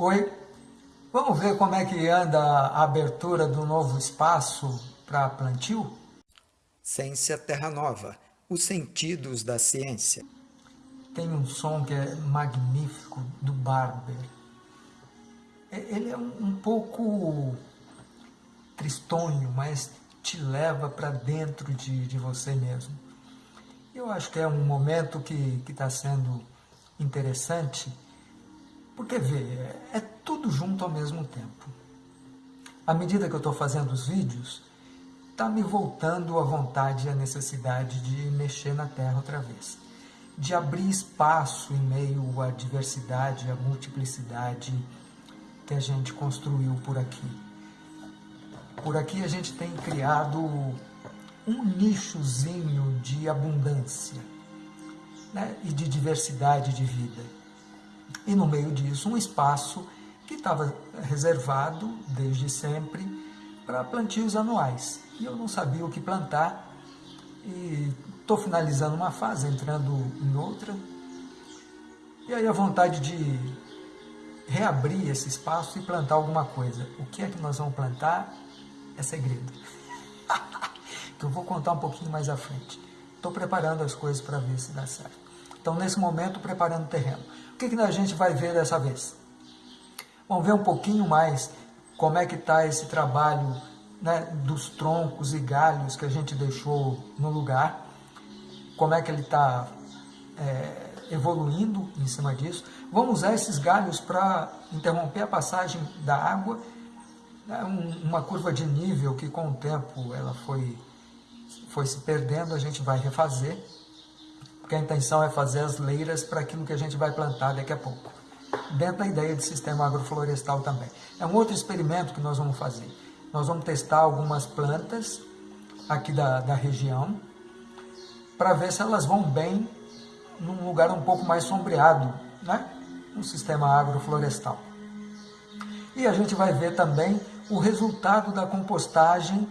Oi, vamos ver como é que anda a abertura do novo espaço para plantio? Ciência Terra Nova, os sentidos da ciência. Tem um som que é magnífico do Barber. Ele é um pouco tristonho, mas te leva para dentro de, de você mesmo. Eu acho que é um momento que está sendo interessante, porque vê, é tudo junto ao mesmo tempo. À medida que eu estou fazendo os vídeos, está me voltando a vontade e a necessidade de mexer na Terra outra vez. De abrir espaço em meio à diversidade, à multiplicidade que a gente construiu por aqui. Por aqui a gente tem criado um nichozinho de abundância né? e de diversidade de vida. E no meio disso, um espaço que estava reservado desde sempre para plantios anuais. E eu não sabia o que plantar e estou finalizando uma fase, entrando em outra. E aí a vontade de reabrir esse espaço e plantar alguma coisa. O que é que nós vamos plantar é segredo. que eu vou contar um pouquinho mais à frente. Estou preparando as coisas para ver se dá certo. Então, nesse momento, preparando o terreno. O que, que a gente vai ver dessa vez? Vamos ver um pouquinho mais como é que está esse trabalho né, dos troncos e galhos que a gente deixou no lugar, como é que ele está é, evoluindo em cima disso. Vamos usar esses galhos para interromper a passagem da água, né, um, uma curva de nível que com o tempo ela foi, foi se perdendo, a gente vai refazer, porque a intenção é fazer as leiras para aquilo que a gente vai plantar daqui a pouco, dentro da ideia de sistema agroflorestal também. É um outro experimento que nós vamos fazer. Nós vamos testar algumas plantas aqui da, da região para ver se elas vão bem num lugar um pouco mais sombreado, né? um sistema agroflorestal. E a gente vai ver também o resultado da compostagem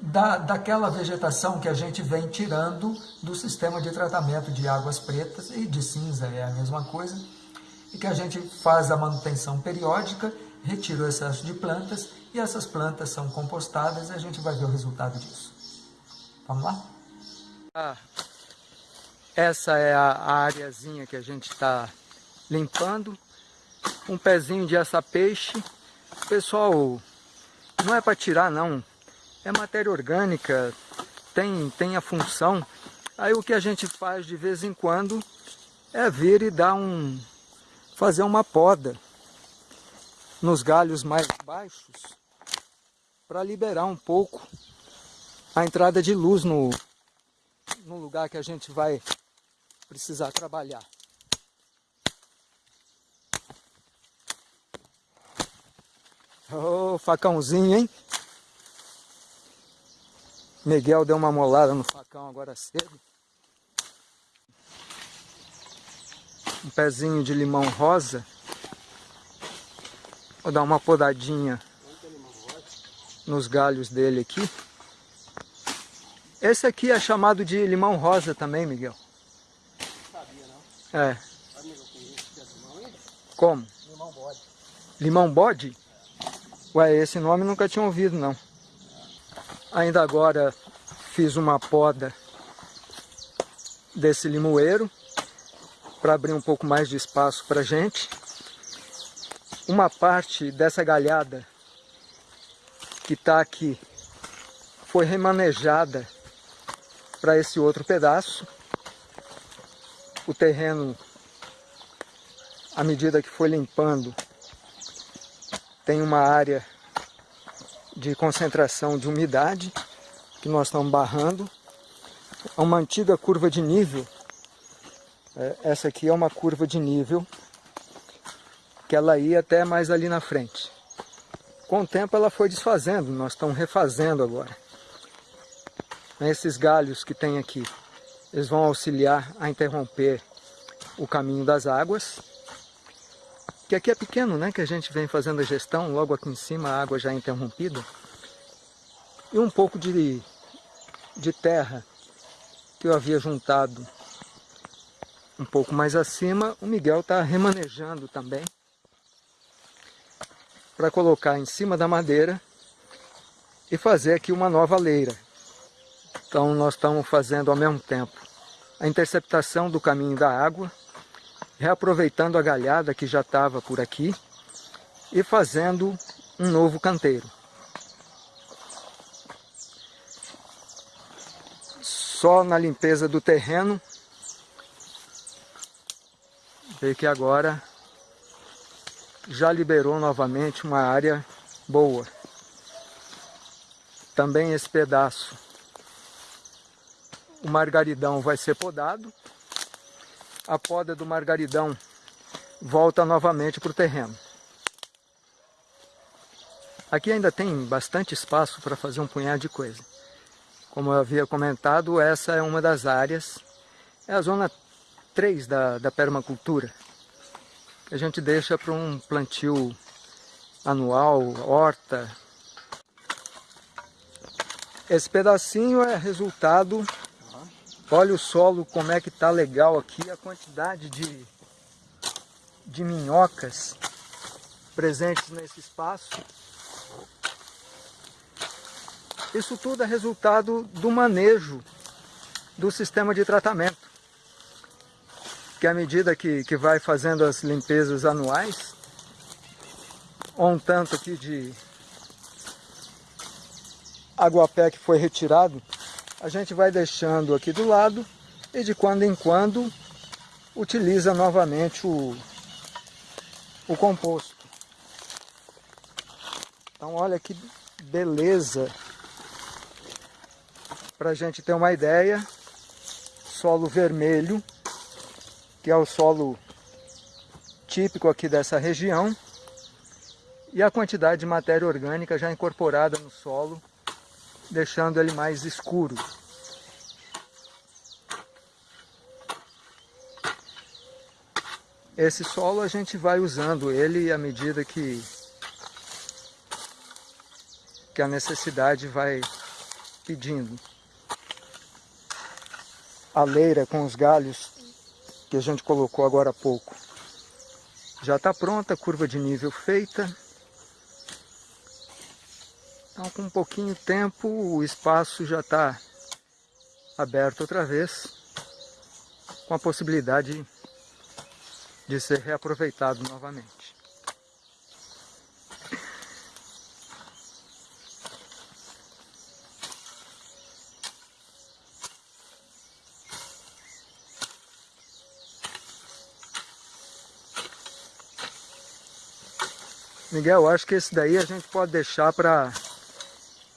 da, daquela vegetação que a gente vem tirando do sistema de tratamento de águas pretas e de cinza, é a mesma coisa, e que a gente faz a manutenção periódica, retira o excesso de plantas e essas plantas são compostadas e a gente vai ver o resultado disso. Vamos lá? Ah, essa é a áreazinha que a gente está limpando. Um pezinho de assa-peixe. Pessoal, não é para tirar não, é matéria orgânica, tem, tem a função. Aí o que a gente faz de vez em quando é vir e dar um, fazer uma poda nos galhos mais baixos para liberar um pouco a entrada de luz no, no lugar que a gente vai precisar trabalhar. Ô, oh, facãozinho, hein? Miguel deu uma molada no facão agora cedo. Um pezinho de limão rosa. Vou dar uma podadinha nos galhos dele aqui. Esse aqui é chamado de limão rosa também, Miguel. Sabia, não? É. Como? Limão bode. Limão bode? Ué, esse nome nunca tinha ouvido, não. Ainda agora fiz uma poda desse limoeiro para abrir um pouco mais de espaço para gente. Uma parte dessa galhada que está aqui foi remanejada para esse outro pedaço. O terreno, à medida que foi limpando, tem uma área de concentração de umidade que nós estamos barrando. É uma antiga curva de nível. É, essa aqui é uma curva de nível que ela ia até mais ali na frente. Com o tempo ela foi desfazendo, nós estamos refazendo agora. Esses galhos que tem aqui, eles vão auxiliar a interromper o caminho das águas. Que aqui é pequeno, né? Que a gente vem fazendo a gestão, logo aqui em cima a água já é interrompida. E um pouco de, de terra que eu havia juntado um pouco mais acima, o Miguel está remanejando também para colocar em cima da madeira e fazer aqui uma nova leira. Então nós estamos fazendo ao mesmo tempo a interceptação do caminho da água, reaproveitando a galhada que já estava por aqui e fazendo um novo canteiro. Só na limpeza do terreno, vê que agora já liberou novamente uma área boa. Também esse pedaço, o margaridão vai ser podado. A poda do margaridão volta novamente para o terreno. Aqui ainda tem bastante espaço para fazer um punhado de coisa. Como eu havia comentado, essa é uma das áreas, é a zona 3 da, da permacultura a gente deixa para um plantio anual, horta. Esse pedacinho é resultado, olha o solo como é que tá legal aqui, a quantidade de, de minhocas presentes nesse espaço. Isso tudo é resultado do manejo do sistema de tratamento que à medida que, que vai fazendo as limpezas anuais, um tanto aqui de aguapé que foi retirado, a gente vai deixando aqui do lado e de quando em quando utiliza novamente o, o composto. Então olha que beleza, para a gente ter uma ideia, solo vermelho, que é o solo típico aqui dessa região, e a quantidade de matéria orgânica já incorporada no solo, deixando ele mais escuro. Esse solo a gente vai usando ele à medida que, que a necessidade vai pedindo. A leira com os galhos que a gente colocou agora há pouco. Já está pronta, curva de nível feita. Então, com um pouquinho de tempo, o espaço já está aberto outra vez, com a possibilidade de ser reaproveitado novamente. Miguel, acho que esse daí a gente pode deixar para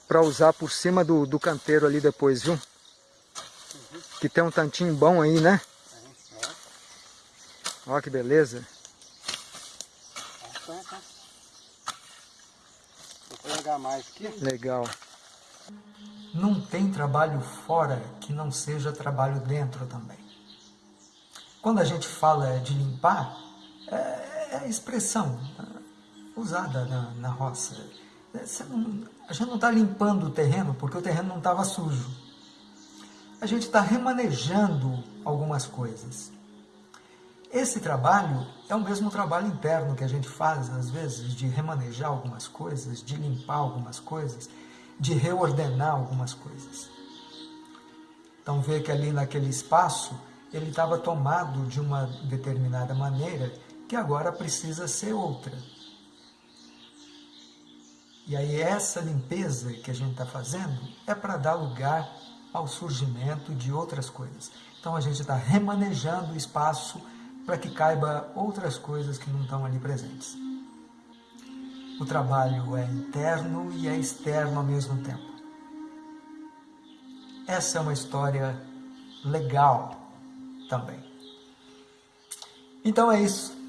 para usar por cima do, do canteiro ali depois, viu? Uhum. Que tem um tantinho bom aí, né? É, Olha que beleza. Vou pegar mais aqui. Legal. Não tem trabalho fora que não seja trabalho dentro também. Quando a gente fala de limpar, é, é expressão usada na, na roça. Não, a gente não está limpando o terreno porque o terreno não estava sujo. A gente está remanejando algumas coisas. Esse trabalho é o mesmo trabalho interno que a gente faz, às vezes, de remanejar algumas coisas, de limpar algumas coisas, de reordenar algumas coisas. Então, vê que ali naquele espaço, ele estava tomado de uma determinada maneira que agora precisa ser outra. E aí essa limpeza que a gente está fazendo é para dar lugar ao surgimento de outras coisas. Então a gente está remanejando o espaço para que caiba outras coisas que não estão ali presentes. O trabalho é interno e é externo ao mesmo tempo. Essa é uma história legal também. Então é isso.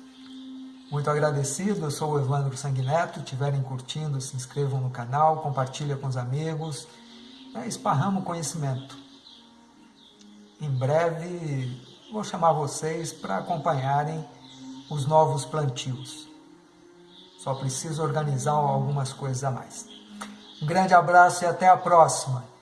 Muito agradecido, eu sou o Evandro Sanguineto, estiverem curtindo, se inscrevam no canal, compartilhem com os amigos, né, esparramos conhecimento. Em breve vou chamar vocês para acompanharem os novos plantios. Só preciso organizar algumas coisas a mais. Um grande abraço e até a próxima!